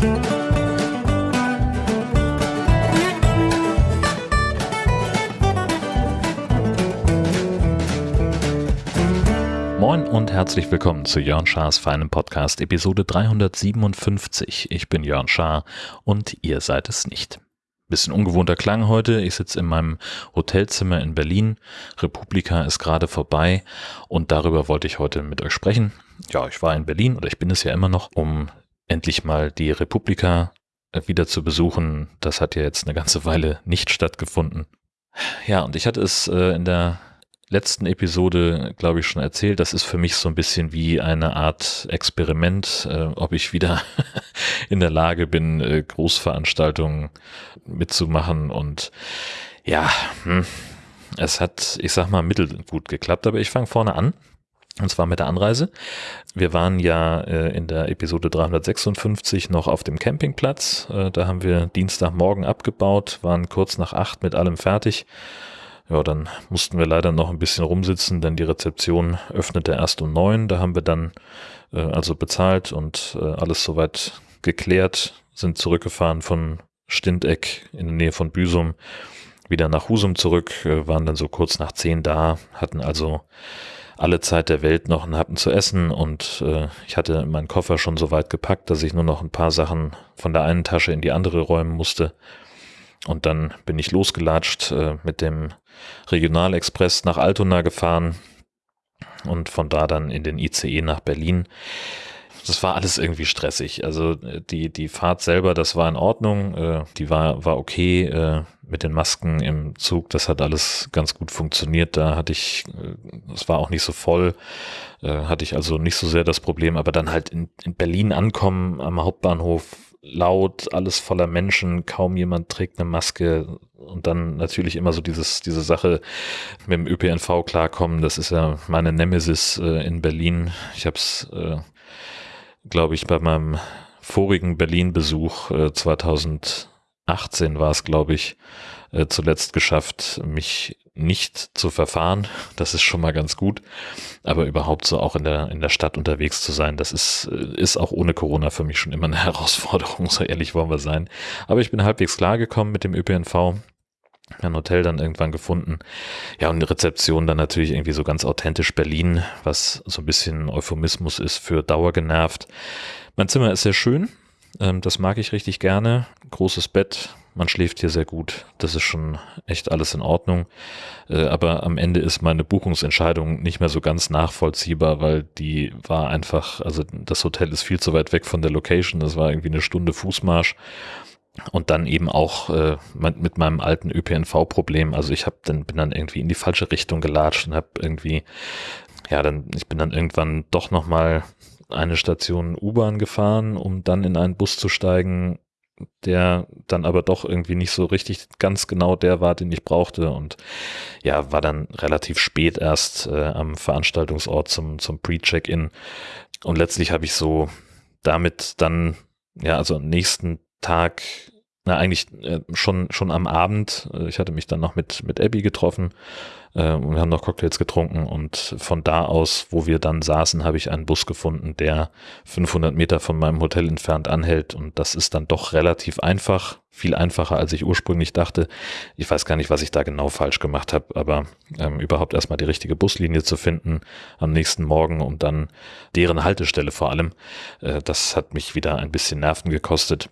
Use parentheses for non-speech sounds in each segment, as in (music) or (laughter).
Moin und herzlich willkommen zu Jörn Schars feinem Podcast Episode 357. Ich bin Jörn Schaar und ihr seid es nicht. Bisschen ungewohnter Klang heute. Ich sitze in meinem Hotelzimmer in Berlin. Republika ist gerade vorbei und darüber wollte ich heute mit euch sprechen. Ja, ich war in Berlin oder ich bin es ja immer noch, um endlich mal die Republika äh, wieder zu besuchen. Das hat ja jetzt eine ganze Weile nicht stattgefunden. Ja, und ich hatte es äh, in der letzten Episode, glaube ich, schon erzählt. Das ist für mich so ein bisschen wie eine Art Experiment, äh, ob ich wieder (laughs) in der Lage bin, äh, Großveranstaltungen mitzumachen. Und ja, hm, es hat, ich sag mal, mittelgut geklappt, aber ich fange vorne an. Und zwar mit der Anreise. Wir waren ja äh, in der Episode 356 noch auf dem Campingplatz. Äh, da haben wir Dienstagmorgen abgebaut, waren kurz nach acht mit allem fertig ja, dann mussten wir leider noch ein bisschen rumsitzen, denn die Rezeption öffnete erst um neun. Da haben wir dann äh, also bezahlt und äh, alles soweit geklärt, sind zurückgefahren von Stindeck in der Nähe von Büsum wieder nach Husum zurück, äh, waren dann so kurz nach zehn da, hatten also alle Zeit der Welt noch einen Happen zu essen und äh, ich hatte meinen Koffer schon so weit gepackt, dass ich nur noch ein paar Sachen von der einen Tasche in die andere räumen musste. Und dann bin ich losgelatscht äh, mit dem Regionalexpress nach Altona gefahren und von da dann in den ICE nach Berlin. Das war alles irgendwie stressig. Also äh, die, die Fahrt selber, das war in Ordnung, äh, die war, war okay äh, mit den Masken im Zug, das hat alles ganz gut funktioniert. Da hatte ich, es war auch nicht so voll, hatte ich also nicht so sehr das Problem, aber dann halt in, in Berlin ankommen am Hauptbahnhof laut, alles voller Menschen, kaum jemand trägt eine Maske und dann natürlich immer so dieses, diese Sache mit dem ÖPNV klarkommen, das ist ja meine Nemesis äh, in Berlin. Ich habe es, äh, glaube ich, bei meinem vorigen Berlin-Besuch äh, 2018 war es, glaube ich, äh, zuletzt geschafft, mich nicht zu verfahren. (laughs) Das ist schon mal ganz gut. Aber überhaupt so auch in der, in der Stadt unterwegs zu sein, das ist, äh, ist auch ohne Corona für mich schon immer eine (laughs) Herausforderung, so ehrlich wollen wir sein. Aber ich bin halbwegs klargekommen mit dem ÖPNV. Ein Hotel dann irgendwann gefunden. Ja, und die Rezeption dann natürlich irgendwie so ganz authentisch Berlin, was so ein bisschen Euphemismus ist für dauergenervt. Mein Zimmer ist sehr schön. Ähm, das mag ich richtig gerne. Großes Bett, man schläft hier sehr gut. Das ist schon echt alles in Ordnung. Äh, aber am Ende ist meine Buchungsentscheidung nicht mehr so ganz nachvollziehbar, weil die war einfach, also das Hotel ist viel zu weit weg von der Location. Das war irgendwie eine Stunde Fußmarsch. Und dann eben auch äh, mit meinem alten ÖPNV-Problem. Also ich habe dann bin dann irgendwie in die falsche Richtung gelatscht und habe irgendwie, ja, dann ich bin dann irgendwann doch noch mal eine Station U-Bahn gefahren, um dann in einen Bus zu steigen der dann aber doch irgendwie nicht so richtig ganz genau der war, den ich brauchte und ja, war dann relativ spät erst äh, am Veranstaltungsort zum, zum Pre-Check-In und letztlich habe ich so damit dann, ja, also am nächsten Tag na, eigentlich äh, schon, schon am Abend. Äh, ich hatte mich dann noch mit, mit Abby getroffen äh, und wir haben noch Cocktails getrunken und von da aus, wo wir dann saßen, habe ich einen Bus gefunden, der 500 Meter von meinem Hotel entfernt anhält und das ist dann doch relativ einfach, viel einfacher, als ich ursprünglich dachte. Ich weiß gar nicht, was ich da genau falsch gemacht habe, aber ähm, überhaupt erstmal die richtige Buslinie zu finden am nächsten Morgen und dann deren Haltestelle vor allem, äh, das hat mich wieder ein bisschen Nerven gekostet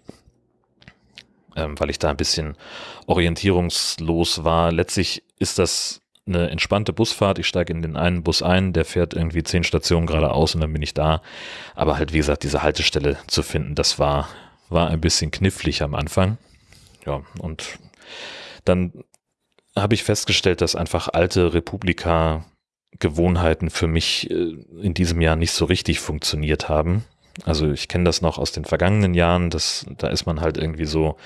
ähm, weil ich da ein bisschen orientierungslos war. Letztlich ist das eine entspannte Busfahrt. Ich steige in den einen Bus ein, der fährt irgendwie zehn Stationen geradeaus und dann bin ich da. Aber halt, wie gesagt, diese Haltestelle zu finden, das war, war ein bisschen knifflig am Anfang. Ja, und dann habe ich festgestellt, dass einfach alte Republika Gewohnheiten für mich äh, in diesem Jahr nicht so richtig funktioniert haben. Also ich kenne das noch aus den vergangenen Jahren, das, da ist man halt irgendwie so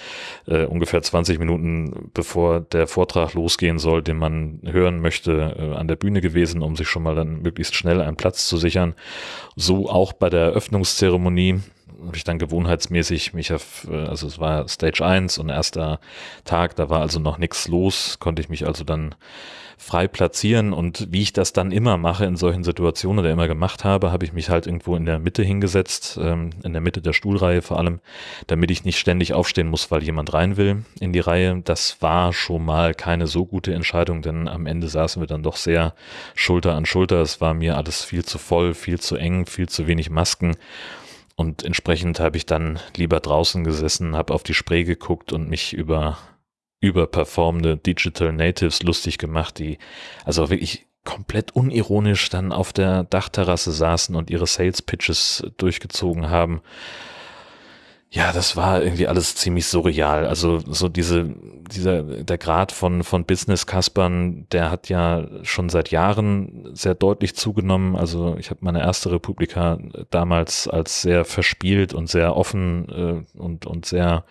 äh, ungefähr 20 Minuten bevor der Vortrag losgehen soll, den man hören möchte, äh, an der Bühne gewesen, um sich schon mal dann möglichst schnell einen Platz zu sichern. So auch bei der Eröffnungszeremonie habe ich dann gewohnheitsmäßig mich auf, äh, also es war Stage 1 und erster Tag, da war also noch nichts los, konnte ich mich also dann frei platzieren und wie ich das dann immer mache in solchen Situationen oder immer gemacht habe, habe ich mich halt irgendwo in der Mitte hingesetzt, ähm, in der Mitte der Stuhlreihe vor allem, damit ich nicht ständig aufstehen muss, weil jemand rein will in die Reihe. Das war schon mal keine so gute Entscheidung, denn am Ende saßen wir dann doch sehr Schulter an Schulter. Es war mir alles viel zu voll, viel zu eng, viel zu wenig Masken. Und entsprechend habe ich dann lieber draußen gesessen, habe auf die Spree geguckt und mich über überperformende Digital Natives lustig gemacht, die also wirklich komplett unironisch dann auf der Dachterrasse saßen und ihre Sales Pitches durchgezogen haben. Ja, das war irgendwie alles ziemlich surreal. Also so diese, dieser, der Grad von, von Business-Kaspern, der hat ja schon seit Jahren sehr deutlich zugenommen. Also ich habe meine erste Republika damals als sehr verspielt und sehr offen äh, und, und sehr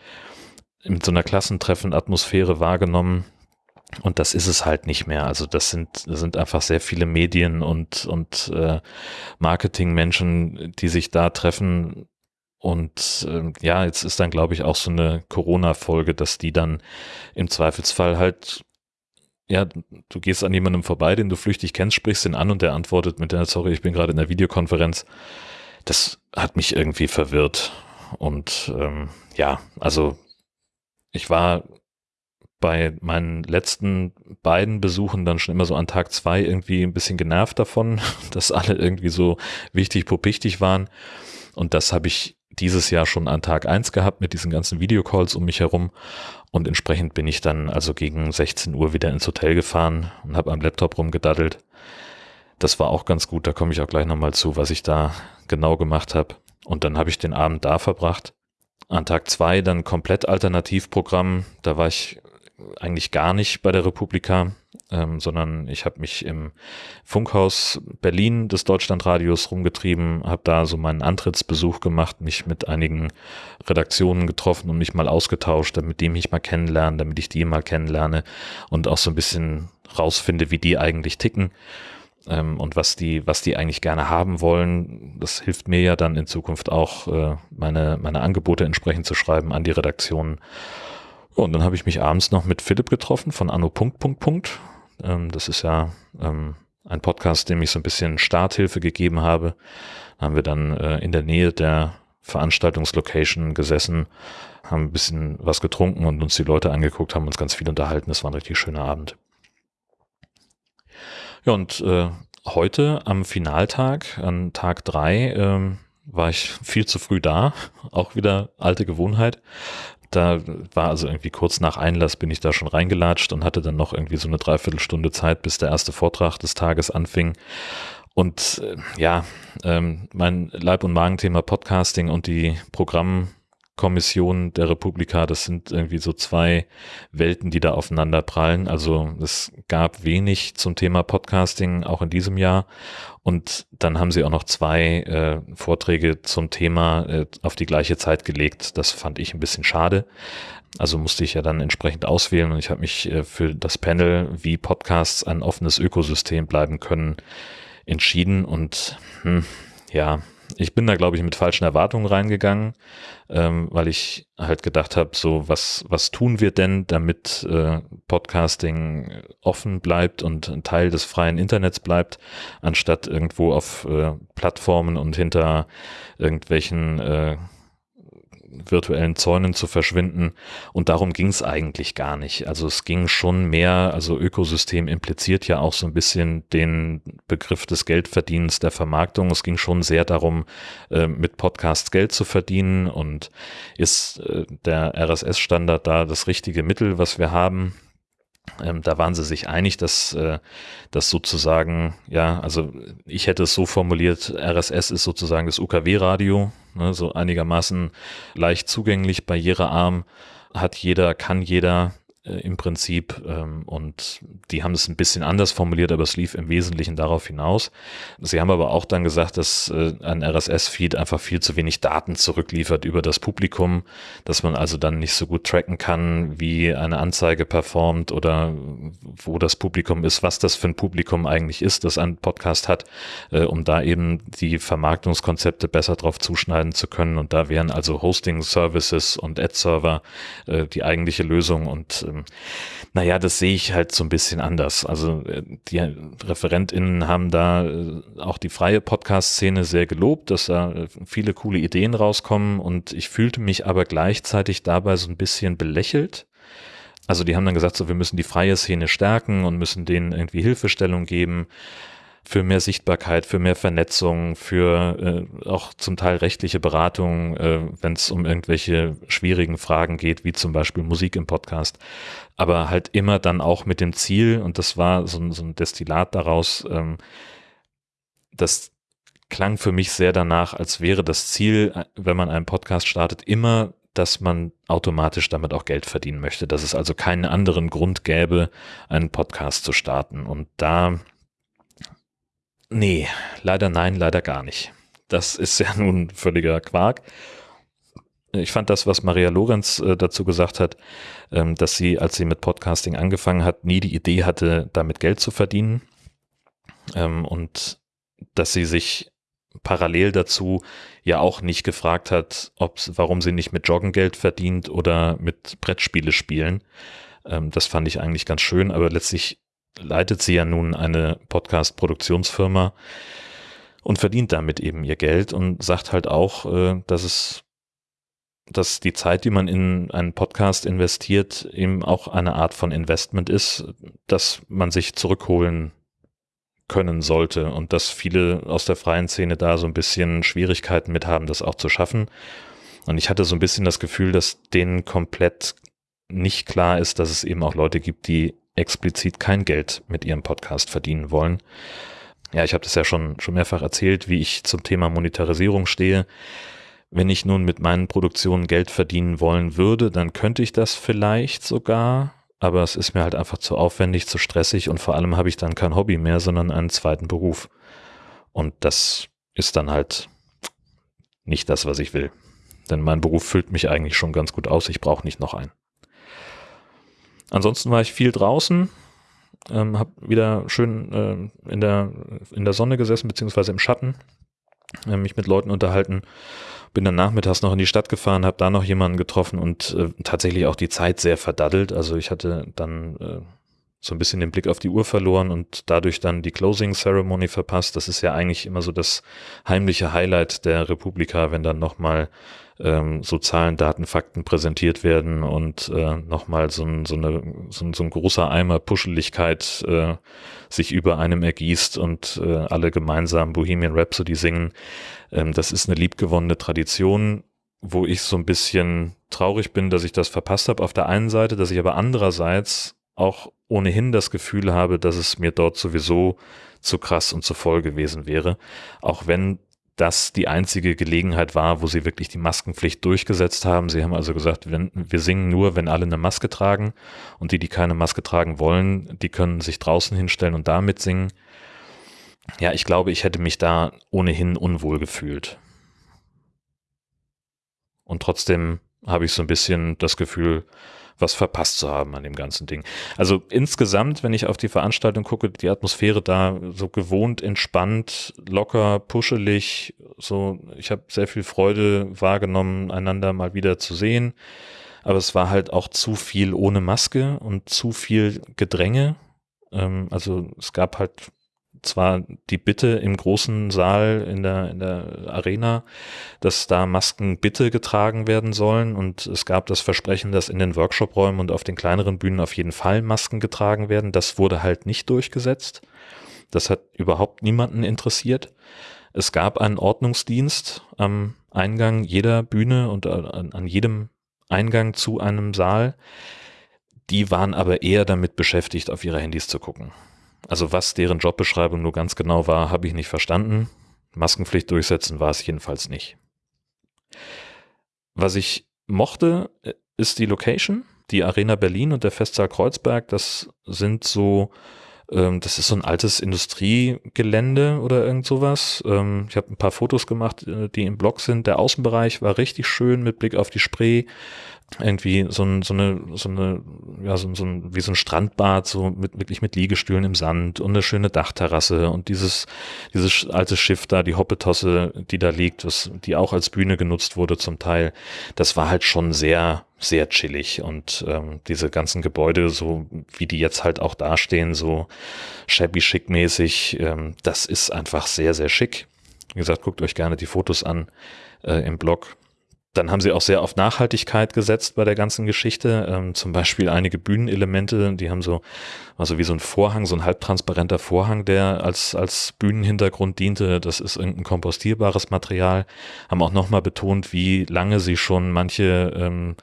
in so einer Klassentreffen-Atmosphäre wahrgenommen. Und das ist es halt nicht mehr. Also das sind, das sind einfach sehr viele Medien und, und äh, Marketingmenschen, die sich da treffen. Und äh, ja, jetzt ist dann, glaube ich, auch so eine Corona-Folge, dass die dann im Zweifelsfall halt, ja, du gehst an jemandem vorbei, den du flüchtig kennst, sprichst ihn an und der antwortet mit der, sorry, ich bin gerade in der Videokonferenz. Das hat mich irgendwie verwirrt. Und ähm, ja, also ich war bei meinen letzten beiden Besuchen dann schon immer so an Tag zwei irgendwie ein bisschen genervt davon, (laughs) dass alle irgendwie so wichtig pupichtig waren. Und das habe ich dieses Jahr schon an Tag eins gehabt mit diesen ganzen Videocalls um mich herum. Und entsprechend bin ich dann also gegen 16 Uhr wieder ins Hotel gefahren und habe am Laptop rumgedaddelt. Das war auch ganz gut, da komme ich auch gleich nochmal zu, was ich da genau gemacht habe. Und dann habe ich den Abend da verbracht an Tag zwei dann komplett Alternativprogramm. Da war ich eigentlich gar nicht bei der Republika, ähm, sondern ich habe mich im Funkhaus Berlin des Deutschlandradios rumgetrieben, habe da so meinen Antrittsbesuch gemacht, mich mit einigen Redaktionen getroffen und mich mal ausgetauscht, damit die mich mal kennenlernen, damit ich die mal kennenlerne und auch so ein bisschen rausfinde, wie die eigentlich ticken ähm, und was die, was die eigentlich gerne haben wollen. Das hilft mir ja dann in Zukunft auch, äh, meine, meine Angebote entsprechend zu schreiben an die Redaktionen. Und dann habe ich mich abends noch mit Philipp getroffen von Anno Punkt Punkt Punkt. Ähm, das ist ja ähm, ein Podcast, dem ich so ein bisschen Starthilfe gegeben habe. Da haben wir dann äh, in der Nähe der Veranstaltungslocation gesessen, haben ein bisschen was getrunken und uns die Leute angeguckt, haben uns ganz viel unterhalten. Das war ein richtig schöner Abend. Ja, und äh, heute am Finaltag, an Tag drei, ähm, war ich viel zu früh da. (laughs) Auch wieder alte Gewohnheit. Da war also irgendwie kurz nach Einlass bin ich da schon reingelatscht und hatte dann noch irgendwie so eine Dreiviertelstunde Zeit, bis der erste Vortrag des Tages anfing. Und äh, ja, ähm, mein Leib- und Magenthema Podcasting und die Programm Kommission der Republika, das sind irgendwie so zwei Welten, die da aufeinander prallen. Also es gab wenig zum Thema Podcasting auch in diesem Jahr. Und dann haben sie auch noch zwei äh, Vorträge zum Thema äh, auf die gleiche Zeit gelegt. Das fand ich ein bisschen schade. Also musste ich ja dann entsprechend auswählen und ich habe mich äh, für das Panel, wie Podcasts ein offenes Ökosystem bleiben können, entschieden. Und hm, ja, ich bin da, glaube ich, mit falschen Erwartungen reingegangen, ähm, weil ich halt gedacht habe, so, was, was tun wir denn, damit äh, Podcasting offen bleibt und ein Teil des freien Internets bleibt, anstatt irgendwo auf äh, Plattformen und hinter irgendwelchen äh, virtuellen Zäunen zu verschwinden. Und darum ging es eigentlich gar nicht. Also es ging schon mehr, also Ökosystem impliziert ja auch so ein bisschen den Begriff des Geldverdienens, der Vermarktung. Es ging schon sehr darum, äh, mit Podcasts Geld zu verdienen und ist äh, der RSS-Standard da das richtige Mittel, was wir haben. Ähm, da waren sie sich einig, dass äh, das sozusagen, ja, also ich hätte es so formuliert, RSS ist sozusagen das UKW-Radio, ne, so einigermaßen leicht zugänglich, barrierearm, hat jeder, kann jeder, äh, im Prinzip ähm, und die haben es ein bisschen anders formuliert, aber es lief im Wesentlichen darauf hinaus. Sie haben aber auch dann gesagt, dass äh, ein RSS-Feed einfach viel zu wenig Daten zurückliefert über das Publikum, dass man also dann nicht so gut tracken kann, wie eine Anzeige performt oder wo das Publikum ist, was das für ein Publikum eigentlich ist, das ein Podcast hat, äh, um da eben die Vermarktungskonzepte besser drauf zuschneiden zu können. Und da wären also Hosting-Services und Ad-Server äh, die eigentliche Lösung und ähm, naja, das sehe ich halt so ein bisschen anders. Also äh, die ReferentInnen haben da äh, auch die freie Podcast-Szene sehr gelobt, dass da äh, viele coole Ideen rauskommen und ich fühlte mich aber gleichzeitig dabei so ein bisschen belächelt. Also die haben dann gesagt, so wir müssen die freie Szene stärken und müssen denen irgendwie Hilfestellung geben für mehr Sichtbarkeit, für mehr Vernetzung, für äh, auch zum Teil rechtliche Beratung, äh, wenn es um irgendwelche schwierigen Fragen geht, wie zum Beispiel Musik im Podcast. Aber halt immer dann auch mit dem Ziel, und das war so, so ein Destillat daraus, ähm, das klang für mich sehr danach, als wäre das Ziel, wenn man einen Podcast startet, immer dass man automatisch damit auch Geld verdienen möchte, dass es also keinen anderen Grund gäbe, einen Podcast zu starten. Und da Nee, leider nein, leider gar nicht. Das ist ja (laughs) nun völliger Quark. Ich fand das, was Maria Lorenz äh, dazu gesagt hat, ähm, dass sie, als sie mit Podcasting angefangen hat, nie die Idee hatte, damit Geld zu verdienen. Ähm, und dass sie sich parallel dazu ja auch nicht gefragt hat, ob, warum sie nicht mit Joggen Geld verdient oder mit Brettspiele spielen. Ähm, das fand ich eigentlich ganz schön, aber letztlich leitet sie ja nun eine Podcast-Produktionsfirma und verdient damit eben ihr Geld und sagt halt auch, äh, dass es, dass die Zeit, die man in einen Podcast investiert, eben auch eine Art von Investment ist, dass man sich zurückholen können sollte und dass viele aus der freien Szene da so ein bisschen Schwierigkeiten mit haben, das auch zu schaffen. Und ich hatte so ein bisschen das Gefühl, dass denen komplett nicht klar ist, dass es eben auch Leute gibt, die explizit kein Geld mit ihrem Podcast verdienen wollen. Ja, ich habe das ja schon, schon mehrfach erzählt, wie ich zum Thema Monetarisierung stehe. Wenn ich nun mit meinen Produktionen Geld verdienen wollen würde, dann könnte ich das vielleicht sogar, aber es ist mir halt einfach zu aufwendig, zu stressig und vor allem habe ich dann kein Hobby mehr, sondern einen zweiten Beruf. Und das ist dann halt nicht das, was ich will. Denn mein Beruf füllt mich eigentlich schon ganz gut aus, ich brauche nicht noch einen. Ansonsten war ich viel draußen, ähm, habe wieder schön äh, in, der, in der Sonne gesessen, beziehungsweise im Schatten, äh, mich mit Leuten unterhalten. Bin dann nachmittags noch in die Stadt gefahren, habe da noch jemanden getroffen und äh, tatsächlich auch die Zeit sehr verdaddelt. Also ich hatte dann äh, so ein bisschen den Blick auf die Uhr verloren und dadurch dann die Closing Ceremony verpasst. Das ist ja eigentlich immer so das heimliche Highlight der Republika, wenn dann nochmal ähm, so Zahlen, Daten, Fakten präsentiert werden und äh, nochmal so ein, so, eine, so, ein, so ein großer Eimer Puscheligkeit äh, sich über einem ergießt und äh, alle gemeinsam Bohemian Rhapsody singen. Ähm, das ist eine liebgewonnene Tradition, wo ich so ein bisschen traurig bin, dass ich das verpasst habe auf der einen Seite, dass ich aber andererseits auch ohnehin das Gefühl habe, dass es mir dort sowieso zu krass und zu voll gewesen wäre. Auch wenn das die einzige Gelegenheit war, wo sie wirklich die Maskenpflicht durchgesetzt haben. Sie haben also gesagt, wenn, wir singen nur, wenn alle eine Maske tragen und die, die keine Maske tragen wollen, die können sich draußen hinstellen und damit singen. Ja, ich glaube, ich hätte mich da ohnehin unwohl gefühlt. Und trotzdem habe ich so ein bisschen das Gefühl, was verpasst zu haben an dem ganzen Ding. Also insgesamt, wenn ich auf die Veranstaltung gucke, die Atmosphäre da so gewohnt, entspannt, locker, puschelig, so, ich habe sehr viel Freude wahrgenommen, einander mal wieder zu sehen. Aber es war halt auch zu viel ohne Maske und zu viel Gedränge. Ähm, also es gab halt zwar die Bitte im großen Saal in der, in der Arena, dass da Masken bitte getragen werden sollen und es gab das Versprechen, dass in den Workshop-Räumen und auf den kleineren Bühnen auf jeden Fall Masken getragen werden. Das wurde halt nicht durchgesetzt. Das hat überhaupt niemanden interessiert. Es gab einen Ordnungsdienst am Eingang jeder Bühne und an, an jedem Eingang zu einem Saal. Die waren aber eher damit beschäftigt, auf ihre Handys zu gucken. Also was deren Jobbeschreibung nur ganz genau war, habe ich nicht verstanden. Maskenpflicht durchsetzen war es jedenfalls nicht. Was ich mochte, ist die Location. die Arena Berlin und der Festsaal Kreuzberg, das sind so ähm, das ist so ein altes Industriegelände oder irgend sowas. Ähm, ich habe ein paar Fotos gemacht, äh, die im Blog sind. Der Außenbereich war richtig schön mit Blick auf die Spree irgendwie so, ein, so eine, so eine, ja, so, so ein, wie so ein Strandbad, so mit, wirklich mit Liegestühlen im Sand und eine schöne Dachterrasse und dieses, dieses alte Schiff da, die Hoppetosse, die da liegt, was, die auch als Bühne genutzt wurde zum Teil, das war halt schon sehr, sehr chillig und ähm, diese ganzen Gebäude, so wie die jetzt halt auch dastehen, so shabby schick mäßig, ähm, das ist einfach sehr, sehr schick. Wie gesagt, guckt euch gerne die Fotos an äh, im Blog dann haben sie auch sehr auf Nachhaltigkeit gesetzt bei der ganzen Geschichte. Ähm, zum Beispiel einige Bühnenelemente, die haben so, also wie so ein Vorhang, so ein halbtransparenter Vorhang, der als, als Bühnenhintergrund diente. Das ist irgendein kompostierbares Material. Haben auch nochmal betont, wie lange sie schon manche ähm,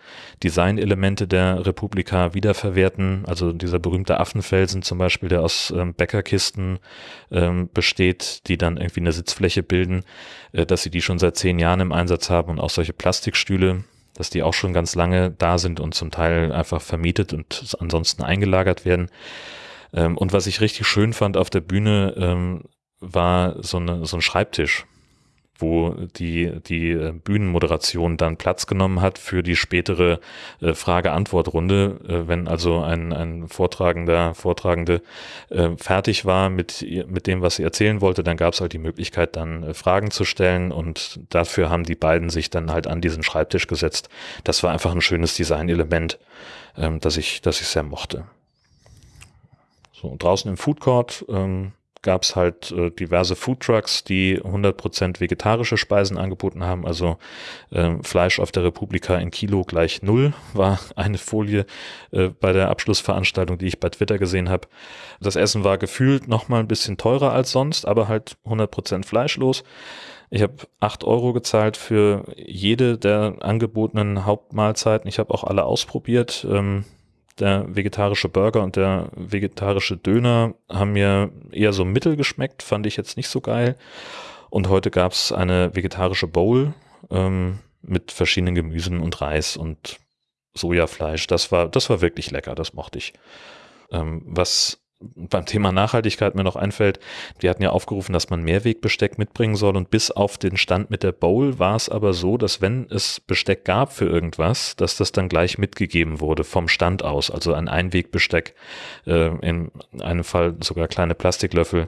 Designelemente der Republika wiederverwerten. Also dieser berühmte Affenfelsen zum Beispiel, der aus ähm, Bäckerkisten ähm, besteht, die dann irgendwie eine Sitzfläche bilden, äh, dass sie die schon seit zehn Jahren im Einsatz haben und auch solche Plastik Plastikstühle, dass die auch schon ganz lange da sind und zum Teil einfach vermietet und ansonsten eingelagert werden. Ähm, und was ich richtig schön fand auf der Bühne, ähm, war so, eine, so ein Schreibtisch wo die, die äh, Bühnenmoderation dann Platz genommen hat für die spätere äh, Frage-Antwort-Runde. Äh, wenn also ein, ein Vortragender, Vortragende äh, fertig war mit, mit dem, was sie erzählen wollte, dann gab es halt die Möglichkeit, dann äh, Fragen zu stellen und dafür haben die beiden sich dann halt an diesen Schreibtisch gesetzt. Das war einfach ein schönes Designelement, ähm, das ich, das ich sehr mochte. So, draußen im Food Court ähm, gab es halt äh, diverse Foodtrucks, die 100% vegetarische Speisen angeboten haben. Also äh, Fleisch auf der Republika in Kilo gleich null war (laughs) eine Folie äh, bei der Abschlussveranstaltung, die ich bei Twitter gesehen habe. Das Essen war gefühlt noch mal ein bisschen teurer als sonst, aber halt 100% fleischlos. Ich habe acht Euro gezahlt für jede der angebotenen Hauptmahlzeiten. Ich habe auch alle ausprobiert. Ähm, der vegetarische Burger und der vegetarische Döner haben mir eher so mittel geschmeckt, fand ich jetzt nicht so geil. Und heute gab es eine vegetarische Bowl ähm, mit verschiedenen Gemüsen und Reis und Sojafleisch. Das war, das war wirklich lecker, das mochte ich. Ähm, was beim Thema Nachhaltigkeit mir noch einfällt, wir hatten ja aufgerufen, dass man Mehrwegbesteck mitbringen soll und bis auf den Stand mit der Bowl war es aber so, dass wenn es Besteck gab für irgendwas, dass das dann gleich mitgegeben wurde vom Stand aus, also ein Einwegbesteck, äh, in einem Fall sogar kleine Plastiklöffel,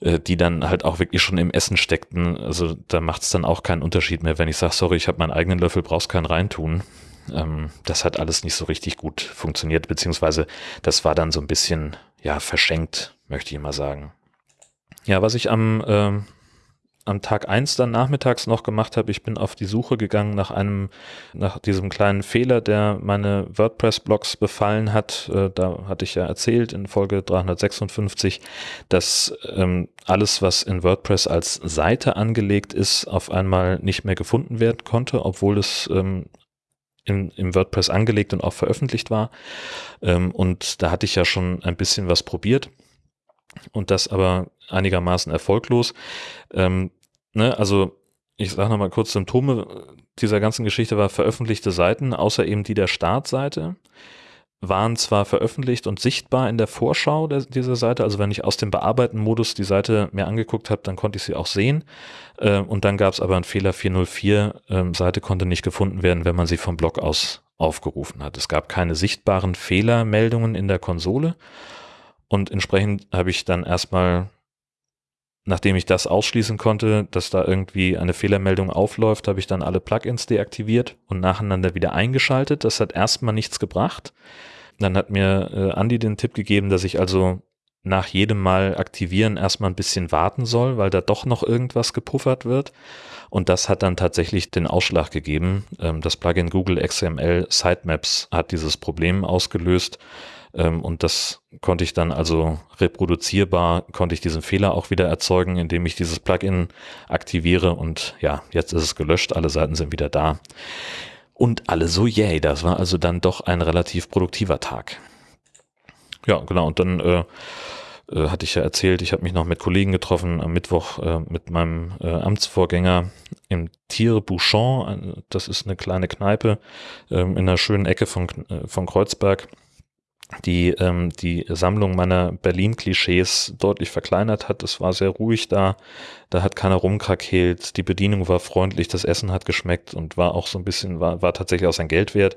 äh, die dann halt auch wirklich schon im Essen steckten. Also da macht es dann auch keinen Unterschied mehr, wenn ich sage, sorry, ich habe meinen eigenen Löffel, brauchst keinen reintun. Ähm, das hat alles nicht so richtig gut funktioniert, beziehungsweise das war dann so ein bisschen ja, verschenkt, möchte ich mal sagen. Ja, was ich am, ähm, am Tag eins dann nachmittags noch gemacht habe, ich bin auf die Suche gegangen nach einem, nach diesem kleinen Fehler, der meine WordPress-Blogs befallen hat. Äh, da hatte ich ja erzählt in Folge 356, dass ähm, alles, was in WordPress als Seite angelegt ist, auf einmal nicht mehr gefunden werden konnte, obwohl es ähm, in, im WordPress angelegt und auch veröffentlicht war. Ähm, und da hatte ich ja schon ein bisschen was probiert und das aber einigermaßen erfolglos. Ähm, ne, also ich sage nochmal kurz Symptome dieser ganzen Geschichte war veröffentlichte Seiten, außer eben die der Startseite waren zwar veröffentlicht und sichtbar in der Vorschau der, dieser Seite, also wenn ich aus dem Bearbeiten-Modus die Seite mir angeguckt habe, dann konnte ich sie auch sehen. Äh, und dann gab es aber einen Fehler 404, äh, Seite konnte nicht gefunden werden, wenn man sie vom Blog aus aufgerufen hat. Es gab keine sichtbaren Fehlermeldungen in der Konsole und entsprechend habe ich dann erstmal Nachdem ich das ausschließen konnte, dass da irgendwie eine Fehlermeldung aufläuft, habe ich dann alle Plugins deaktiviert und nacheinander wieder eingeschaltet. Das hat erstmal nichts gebracht. Dann hat mir äh, Andy den Tipp gegeben, dass ich also nach jedem Mal aktivieren erstmal ein bisschen warten soll, weil da doch noch irgendwas gepuffert wird. Und das hat dann tatsächlich den Ausschlag gegeben. Ähm, das Plugin Google XML Sitemaps hat dieses Problem ausgelöst. Ähm, und das konnte ich dann also reproduzierbar, konnte ich diesen Fehler auch wieder erzeugen, indem ich dieses Plugin aktiviere. Und ja, jetzt ist es gelöscht, alle Seiten sind wieder da. Und alle so, yay, das war also dann doch ein relativ produktiver Tag. Ja, genau. Und dann äh, äh, hatte ich ja erzählt, ich habe mich noch mit Kollegen getroffen am Mittwoch äh, mit meinem äh, Amtsvorgänger im Tiere Bouchon. Das ist eine kleine Kneipe ähm, in einer schönen Ecke von, äh, von Kreuzberg die ähm, die Sammlung meiner Berlin-Klischees deutlich verkleinert hat. Es war sehr ruhig da, da hat keiner rumkrakeelt, die Bedienung war freundlich, das Essen hat geschmeckt und war auch so ein bisschen, war, war tatsächlich auch sein Geld wert.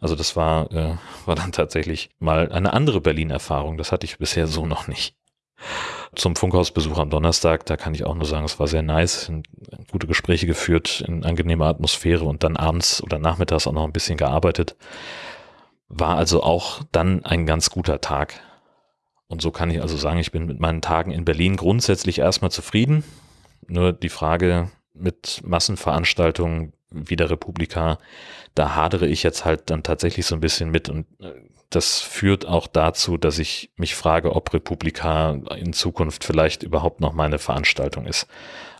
Also das war, äh, war dann tatsächlich mal eine andere Berlin-Erfahrung, das hatte ich bisher so noch nicht. Zum Funkhausbesuch am Donnerstag, da kann ich auch nur sagen, es war sehr nice, gute Gespräche geführt, in angenehmer Atmosphäre und dann abends oder nachmittags auch noch ein bisschen gearbeitet. War also auch dann ein ganz guter Tag. Und so kann ich also sagen, ich bin mit meinen Tagen in Berlin grundsätzlich erstmal zufrieden. Nur die Frage mit Massenveranstaltungen wie der Republika, da hadere ich jetzt halt dann tatsächlich so ein bisschen mit und äh, das führt auch dazu, dass ich mich frage, ob Republika in Zukunft vielleicht überhaupt noch meine Veranstaltung ist.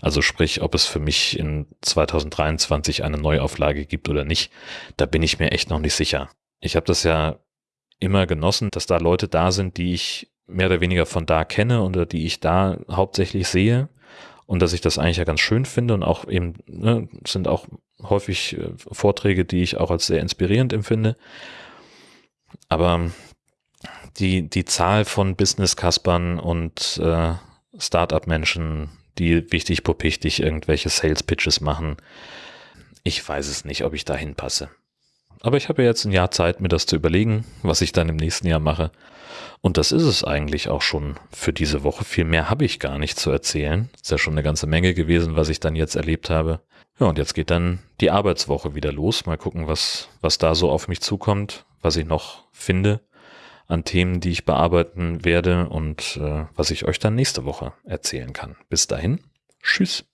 Also sprich, ob es für mich in 2023 eine Neuauflage gibt oder nicht, da bin ich mir echt noch nicht sicher ich habe das ja immer genossen, dass da Leute da sind, die ich mehr oder weniger von da kenne oder die ich da hauptsächlich sehe und dass ich das eigentlich ja ganz schön finde und auch eben ne, sind auch häufig äh, Vorträge, die ich auch als sehr inspirierend empfinde. Aber die, die Zahl von Business-Kaspern und äh, Startup-Menschen, die wichtig popichtig irgendwelche Sales-Pitches machen, ich weiß es nicht, ob ich da hinpasse. Aber ich habe ja jetzt ein Jahr Zeit, mir das zu überlegen, was ich dann im nächsten Jahr mache. Und das ist es eigentlich auch schon für diese Woche. Viel mehr habe ich gar nicht zu erzählen. Ist ja schon eine ganze Menge gewesen, was ich dann jetzt erlebt habe. Ja, und jetzt geht dann die Arbeitswoche wieder los. Mal gucken, was, was da so auf mich zukommt, was ich noch finde an Themen, die ich bearbeiten werde und äh, was ich euch dann nächste Woche erzählen kann. Bis dahin, tschüss.